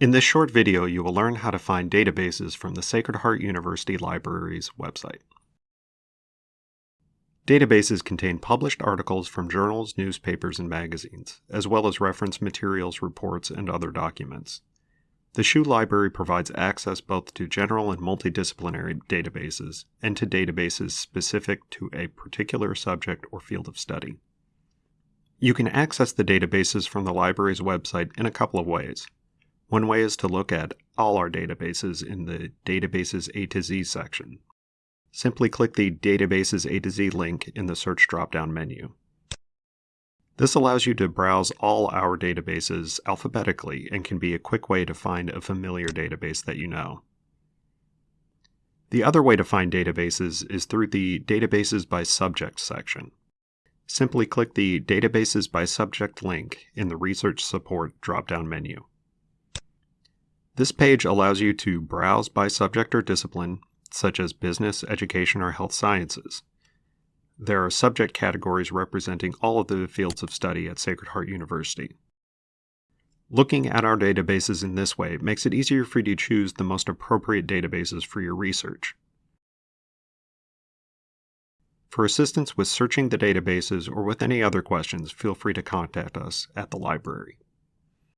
In this short video, you will learn how to find databases from the Sacred Heart University Library's website. Databases contain published articles from journals, newspapers, and magazines, as well as reference materials, reports, and other documents. The SHU Library provides access both to general and multidisciplinary databases and to databases specific to a particular subject or field of study. You can access the databases from the library's website in a couple of ways. One way is to look at all our databases in the Databases A to Z section. Simply click the Databases A to Z link in the search drop-down menu. This allows you to browse all our databases alphabetically and can be a quick way to find a familiar database that you know. The other way to find databases is through the Databases by Subject section. Simply click the Databases by Subject link in the Research Support drop-down menu. This page allows you to browse by subject or discipline, such as business, education, or health sciences. There are subject categories representing all of the fields of study at Sacred Heart University. Looking at our databases in this way makes it easier for you to choose the most appropriate databases for your research. For assistance with searching the databases or with any other questions, feel free to contact us at the library.